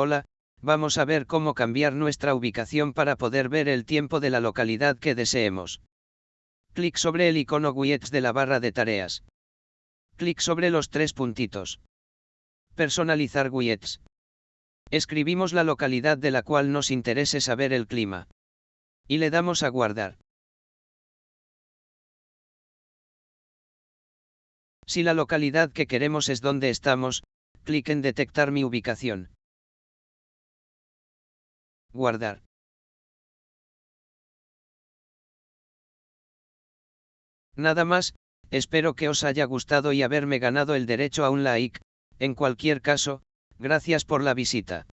Hola, vamos a ver cómo cambiar nuestra ubicación para poder ver el tiempo de la localidad que deseemos. Clic sobre el icono Widgets de la barra de tareas. Clic sobre los tres puntitos. Personalizar widgets. Escribimos la localidad de la cual nos interese saber el clima. Y le damos a guardar. Si la localidad que queremos es donde estamos, clic en detectar mi ubicación. Guardar. Nada más, espero que os haya gustado y haberme ganado el derecho a un like, en cualquier caso, gracias por la visita.